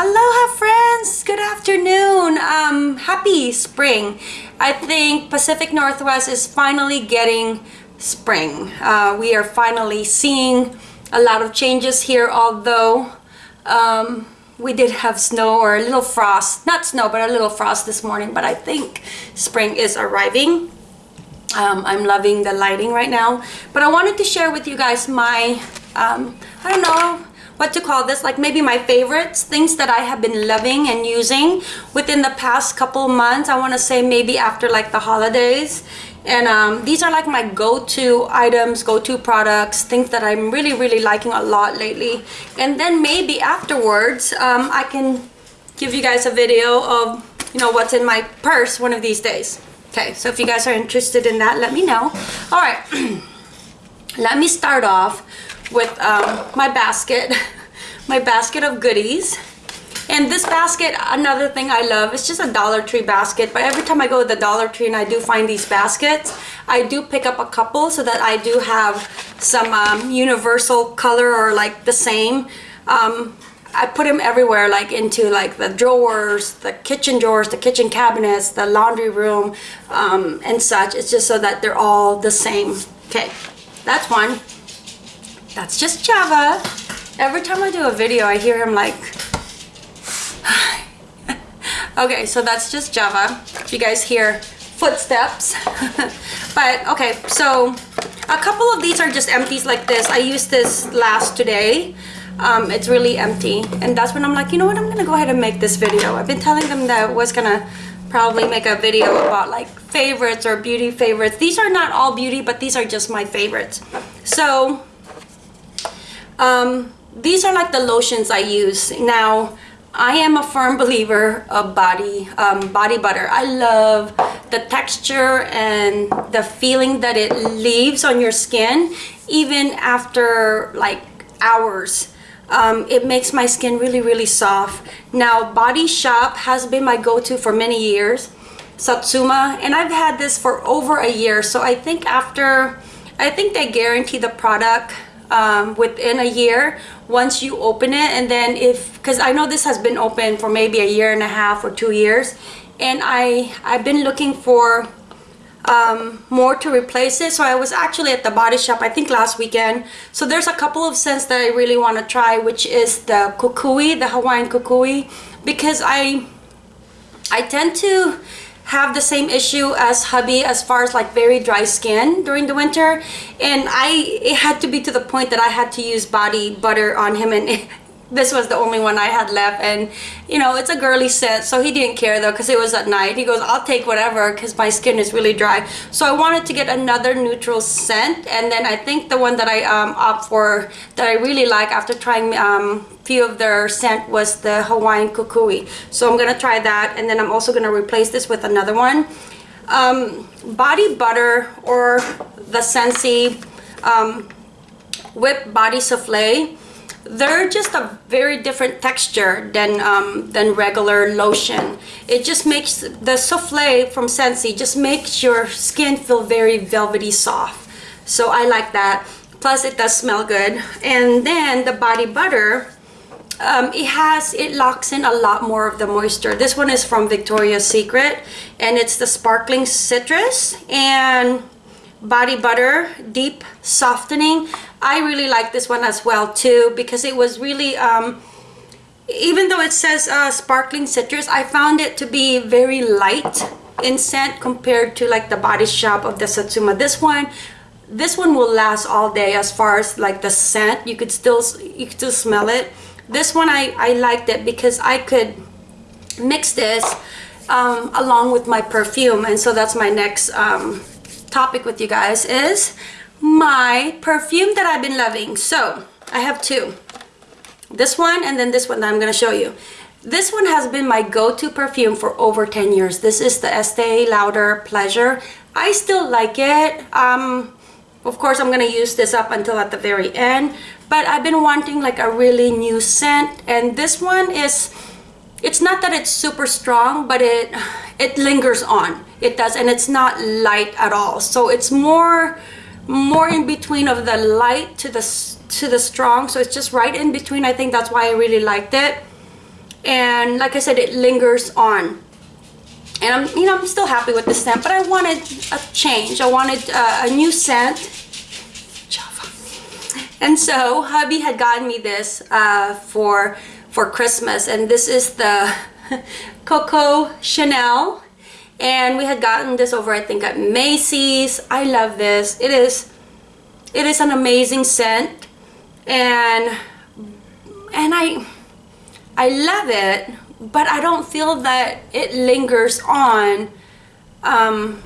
Aloha friends! Good afternoon! Um, happy spring! I think Pacific Northwest is finally getting spring. Uh, we are finally seeing a lot of changes here although um, we did have snow or a little frost. Not snow but a little frost this morning but I think spring is arriving. Um, I'm loving the lighting right now but I wanted to share with you guys my um, I don't know what to call this like maybe my favorites things that I have been loving and using within the past couple months. I want to say maybe after like the holidays. And um, these are like my go-to items go-to products things that I'm really really liking a lot lately. And then maybe afterwards um, I can give you guys a video of you know what's in my purse one of these days. Okay so if you guys are interested in that let me know. All right let me start off with um, my basket, my basket of goodies. And this basket, another thing I love, it's just a Dollar Tree basket. But every time I go to the Dollar Tree and I do find these baskets, I do pick up a couple so that I do have some um, universal color or like the same. Um, I put them everywhere, like into like the drawers, the kitchen drawers, the kitchen cabinets, the laundry room, um, and such. It's just so that they're all the same. Okay, that's one. That's just Java. Every time I do a video, I hear him like... okay, so that's just Java. You guys hear footsteps. but okay, so a couple of these are just empties like this. I used this last today. Um, it's really empty. And that's when I'm like, you know what, I'm gonna go ahead and make this video. I've been telling them that I was gonna probably make a video about like favorites or beauty favorites. These are not all beauty, but these are just my favorites. So um, these are like the lotions I use. Now, I am a firm believer of body um, body butter. I love the texture and the feeling that it leaves on your skin even after like hours. Um, it makes my skin really really soft. Now Body Shop has been my go-to for many years. Satsuma and I've had this for over a year so I think after I think they guarantee the product um, within a year once you open it and then if because I know this has been open for maybe a year and a half or two years and I I've been looking for um, more to replace it. So I was actually at the body shop I think last weekend. So there's a couple of scents that I really want to try which is the kukui the Hawaiian kukui because I I tend to have the same issue as hubby as far as like very dry skin during the winter. And I it had to be to the point that I had to use body butter on him and this was the only one I had left and you know it's a girly set so he didn't care though because it was at night. He goes I'll take whatever because my skin is really dry. So I wanted to get another neutral scent and then I think the one that I um, opt for that I really like after trying um, few of their scent was the Hawaiian Kukui. So I'm gonna try that and then I'm also gonna replace this with another one. Um, body butter or the Scentsy um, whipped body souffle they're just a very different texture than um, than regular lotion. It just makes the souffle from Scentsy just makes your skin feel very velvety soft. So I like that. Plus it does smell good. And then the body butter, um, it has, it locks in a lot more of the moisture. This one is from Victoria's Secret and it's the sparkling citrus and body butter deep softening I really like this one as well too because it was really um, even though it says uh, sparkling citrus I found it to be very light in scent compared to like the body shop of the Satsuma. This one this one will last all day as far as like the scent. You could still you could still smell it. This one I, I liked it because I could mix this um, along with my perfume. And so that's my next um, topic with you guys is my perfume that I've been loving. So I have two. This one and then this one that I'm going to show you. This one has been my go-to perfume for over 10 years. This is the Estee Lauder Pleasure. I still like it. Um, of course, I'm going to use this up until at the very end. But I've been wanting like a really new scent. And this one is, it's not that it's super strong, but it, it lingers on. It does. And it's not light at all. So it's more more in between of the light to the to the strong. So it's just right in between. I think that's why I really liked it. And like I said it lingers on. And I'm you know I'm still happy with the scent but I wanted a change. I wanted uh, a new scent. Java. and so hubby had gotten me this uh, for for Christmas. And this is the Coco Chanel and we had gotten this over I think at Macy's. I love this. It is it is an amazing scent. And and I I love it but I don't feel that it lingers on um,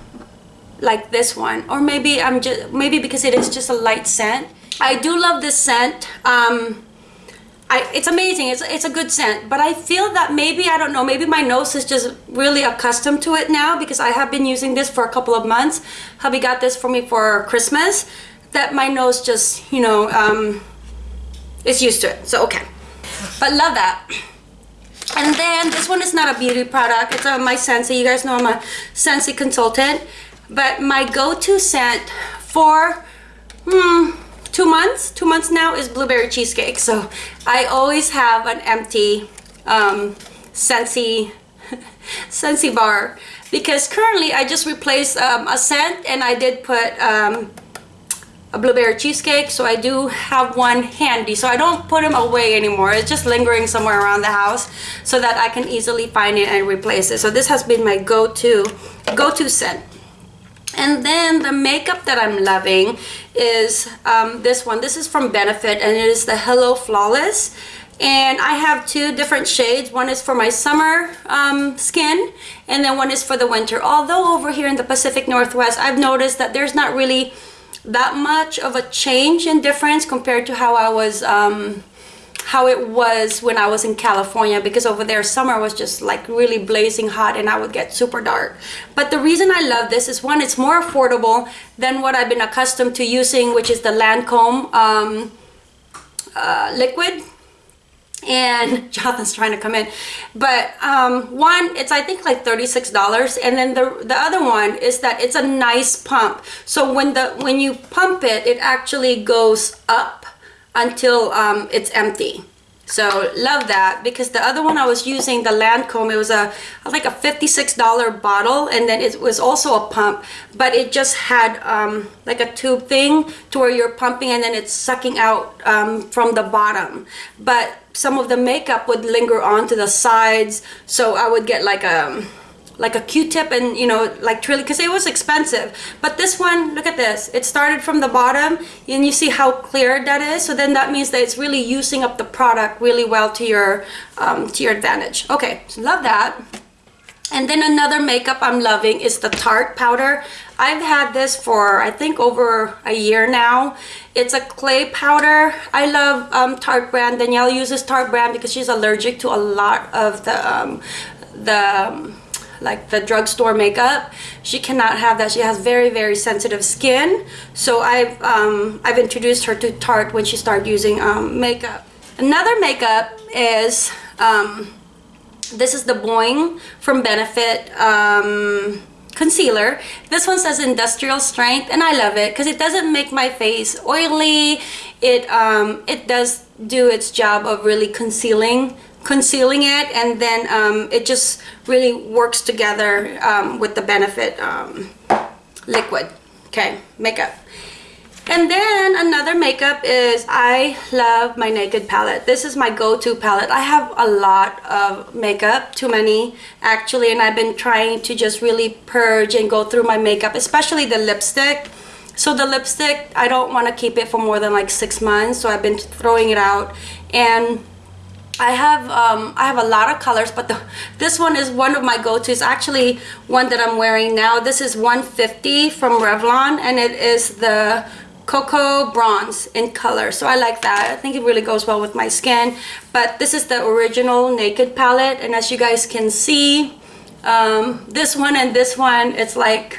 like this one. Or maybe I'm just maybe because it is just a light scent. I do love this scent. Um, I, it's amazing. It's, it's a good scent. But I feel that maybe I don't know maybe my nose is just really accustomed to it now because I have been using this for a couple of months. Hubby got this for me for Christmas that my nose just you know um, is used to it. So okay. But love that. And then this one is not a beauty product. It's a, my Scentsy. You guys know I'm a Scentsy consultant. But my go-to scent for hmm, two months two months now is blueberry cheesecake. So I always have an empty um, Scentsy Scentsy bar because currently I just replaced um, a scent and I did put um, a blueberry cheesecake. So I do have one handy. So I don't put them away anymore. It's just lingering somewhere around the house so that I can easily find it and replace it. So this has been my go-to go-to scent and then the makeup that I'm loving is um, this one. This is from Benefit and it is the Hello Flawless. And I have two different shades. One is for my summer um, skin and then one is for the winter. Although over here in the Pacific Northwest I've noticed that there's not really that much of a change in difference compared to how I was um, how it was when I was in California because over there summer was just like really blazing hot and I would get super dark. But the reason I love this is one it's more affordable than what I've been accustomed to using which is the Lancome um, uh, liquid. And Jonathan's trying to come in. But um, one it's I think like $36 and then the the other one is that it's a nice pump. So when the when you pump it it actually goes up until um, it's empty. So love that because the other one I was using the Lancome it was a like a $56 bottle and then it was also a pump but it just had um, like a tube thing to where you're pumping and then it's sucking out um, from the bottom. But some of the makeup would linger on to the sides so I would get like a like a q-tip and you know like truly because it was expensive but this one look at this it started from the bottom and you see how clear that is so then that means that it's really using up the product really well to your um, to your advantage okay so love that and then another makeup I'm loving is the Tarte powder. I've had this for I think over a year now. It's a clay powder. I love um, Tarte brand. Danielle uses Tarte brand because she's allergic to a lot of the um, the um, like the drugstore makeup she cannot have that. She has very very sensitive skin. So I've um, I've introduced her to Tarte when she started using um, makeup. Another makeup is um, this is the Boing from Benefit um, concealer. This one says industrial strength and I love it because it doesn't make my face oily. It um, it does do its job of really concealing concealing it and then um, it just really works together um, with the benefit um, liquid okay makeup and then another makeup is I love my Naked palette. This is my go-to palette. I have a lot of makeup, too many actually, and I've been trying to just really purge and go through my makeup, especially the lipstick. So the lipstick, I don't want to keep it for more than like six months, so I've been throwing it out. And I have um, I have a lot of colors but the, this one is one of my go-tos. Actually one that I'm wearing now this is 150 from Revlon and it is the cocoa bronze in color. So I like that. I think it really goes well with my skin. But this is the original naked palette and as you guys can see um, this one and this one it's like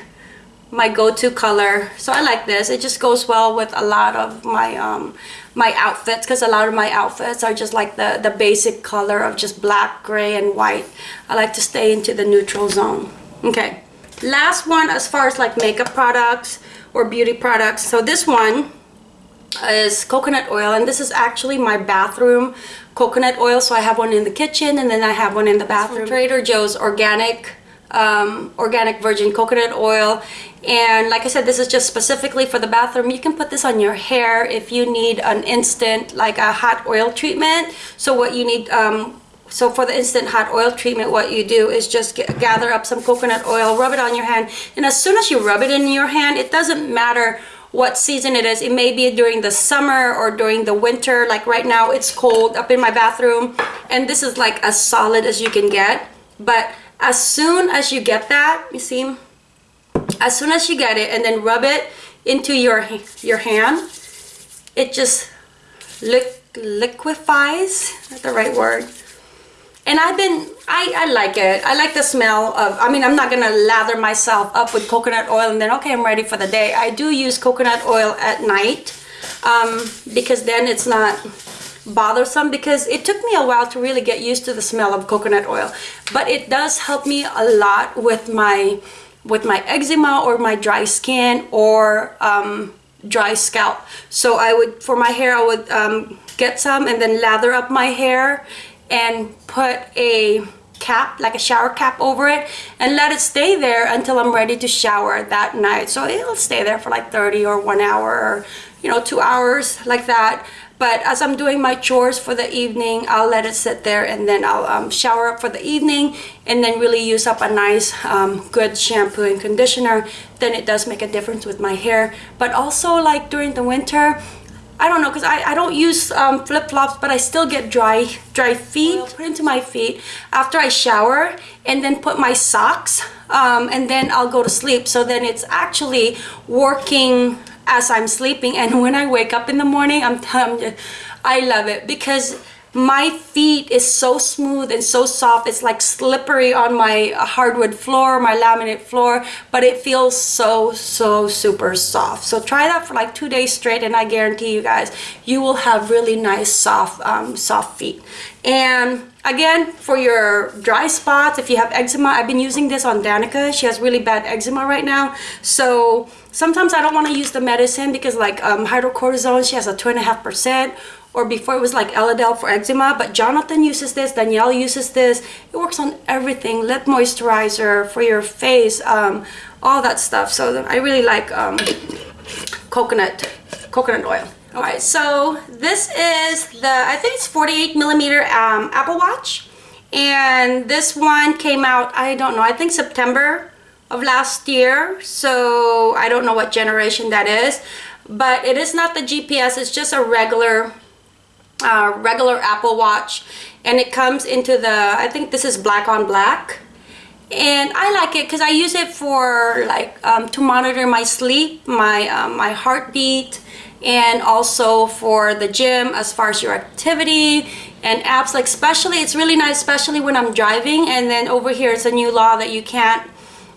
my go-to color. So I like this. It just goes well with a lot of my um, my outfits because a lot of my outfits are just like the the basic color of just black gray and white. I like to stay into the neutral zone. Okay. Last one as far as like makeup products or beauty products. So this one is coconut oil and this is actually my bathroom coconut oil. So I have one in the kitchen and then I have one in the bathroom. Trader Joe's organic um, organic virgin coconut oil and like I said this is just specifically for the bathroom you can put this on your hair if you need an instant like a hot oil treatment so what you need um, so for the instant hot oil treatment what you do is just get, gather up some coconut oil rub it on your hand and as soon as you rub it in your hand it doesn't matter what season it is. It may be during the summer or during the winter. Like right now, it's cold up in my bathroom. And this is like as solid as you can get. But as soon as you get that, you see, as soon as you get it and then rub it into your, your hand, it just li liquefies, that's the right word? And I've been I, I like it. I like the smell of I mean I'm not gonna lather myself up with coconut oil and then okay I'm ready for the day. I do use coconut oil at night um, because then it's not bothersome because it took me a while to really get used to the smell of coconut oil. But it does help me a lot with my with my eczema or my dry skin or um, dry scalp. So I would for my hair I would um, get some and then lather up my hair and put a cap like a shower cap over it and let it stay there until I'm ready to shower that night. So it'll stay there for like 30 or one hour or you know two hours like that but as I'm doing my chores for the evening I'll let it sit there and then I'll um, shower up for the evening and then really use up a nice um, good shampoo and conditioner. Then it does make a difference with my hair. But also like during the winter I don't know because I, I don't use um, flip-flops but I still get dry dry feet put into my feet after I shower and then put my socks um, and then I'll go to sleep. So then it's actually working as I'm sleeping and when I wake up in the morning I'm, I'm I love it because my feet is so smooth and so soft. It's like slippery on my hardwood floor my laminate floor but it feels so so super soft. So try that for like two days straight and i guarantee you guys you will have really nice soft um, soft feet. And again for your dry spots if you have eczema i've been using this on danica. She has really bad eczema right now. So sometimes i don't want to use the medicine because like um, hydrocortisone she has a two and a half percent or before it was like Elidel for eczema, but Jonathan uses this, Danielle uses this. It works on everything, lip moisturizer for your face, um, all that stuff. So I really like um, coconut, coconut oil. All right, so this is the, I think it's 48 millimeter um, Apple Watch. And this one came out, I don't know, I think September of last year. So I don't know what generation that is. But it is not the GPS, it's just a regular uh, regular Apple Watch and it comes into the I think this is black on black. And I like it because I use it for like um, to monitor my sleep my um, my heartbeat and also for the gym as far as your activity and apps. Like especially it's really nice especially when I'm driving and then over here it's a new law that you can't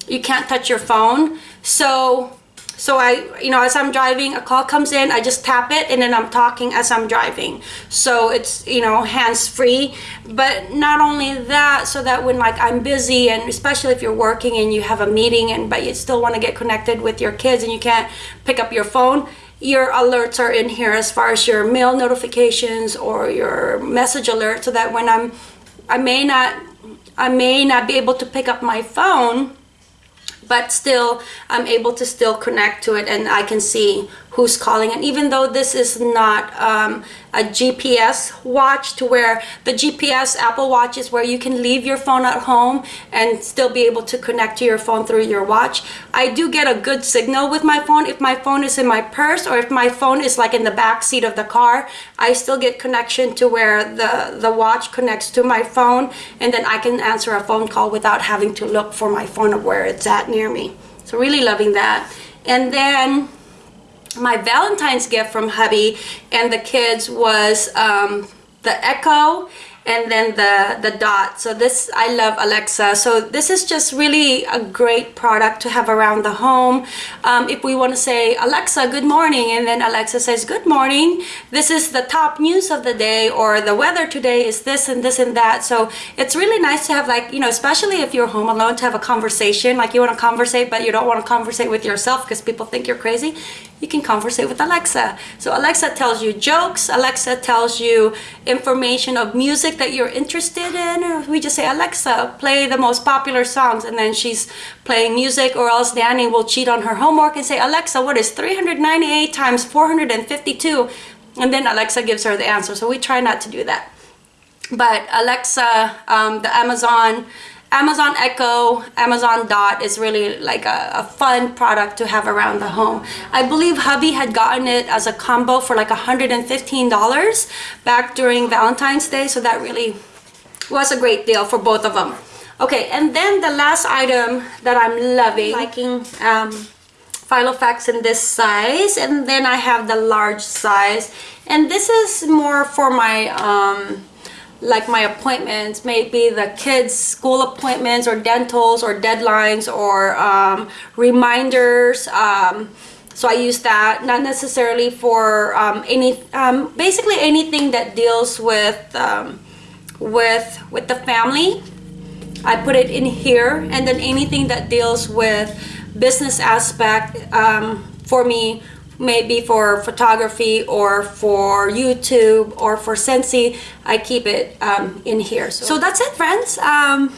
you can't touch your phone. So so I, you know, as I'm driving, a call comes in, I just tap it and then I'm talking as I'm driving. So it's, you know, hands-free. But not only that, so that when like I'm busy and especially if you're working and you have a meeting and but you still want to get connected with your kids and you can't pick up your phone, your alerts are in here as far as your mail notifications or your message alert so that when I'm, I may not, I may not be able to pick up my phone but still I'm able to still connect to it and I can see who's calling. And even though this is not um, a GPS watch to where the GPS Apple Watch is where you can leave your phone at home and still be able to connect to your phone through your watch I do get a good signal with my phone. If my phone is in my purse or if my phone is like in the back seat of the car I still get connection to where the the watch connects to my phone and then I can answer a phone call without having to look for my phone of where it's at near me. So really loving that. And then my Valentine's gift from hubby and the kids was um, the Echo and then the the dot. So this I love Alexa. So this is just really a great product to have around the home. Um, if we want to say Alexa good morning and then Alexa says good morning. This is the top news of the day or the weather today is this and this and that. So it's really nice to have like you know especially if you're home alone to have a conversation. Like you want to conversate but you don't want to conversate with yourself because people think you're crazy you can conversate with Alexa. So Alexa tells you jokes, Alexa tells you information of music that you're interested in. We just say, Alexa, play the most popular songs. And then she's playing music or else Danny will cheat on her homework and say, Alexa, what is 398 times 452? And then Alexa gives her the answer. So we try not to do that. But Alexa, um, the Amazon, Amazon Echo, Amazon Dot is really like a, a, fun product to have around the home. I believe hubby had gotten it as a combo for like $115 back during Valentine's Day. So that really was a great deal for both of them. Okay, and then the last item that I'm loving, liking um, Filofax in this size. And then I have the large size. And this is more for my... Um, like my appointments, maybe the kids' school appointments or dentals or deadlines or um, reminders. Um, so I use that, not necessarily for um, any, um, basically anything that deals with, um, with, with the family. I put it in here and then anything that deals with business aspect um, for me maybe for photography or for YouTube or for Scentsy, I keep it um, in here. So, so, that's it, friends. Um,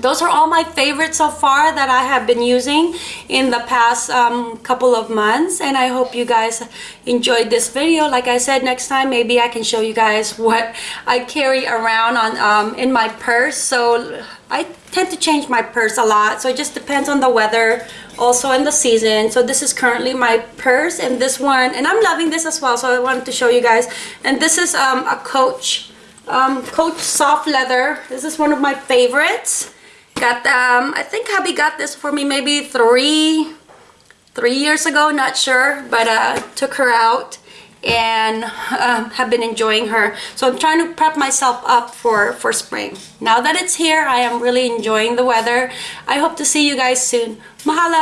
those are all my favorites so far that I have been using in the past um, couple of months and I hope you guys enjoyed this video like I said next time maybe I can show you guys what I carry around on um, in my purse so I tend to change my purse a lot so it just depends on the weather also in the season. So this is currently my purse and this one and I'm loving this as well so I wanted to show you guys. And this is um, a Coach um, Coach soft leather. This is one of my favorites. Got um, I think hubby got this for me maybe three three years ago not sure but uh, took her out and um, have been enjoying her. So I'm trying to prep myself up for for spring. Now that it's here I am really enjoying the weather. I hope to see you guys soon. Mahalo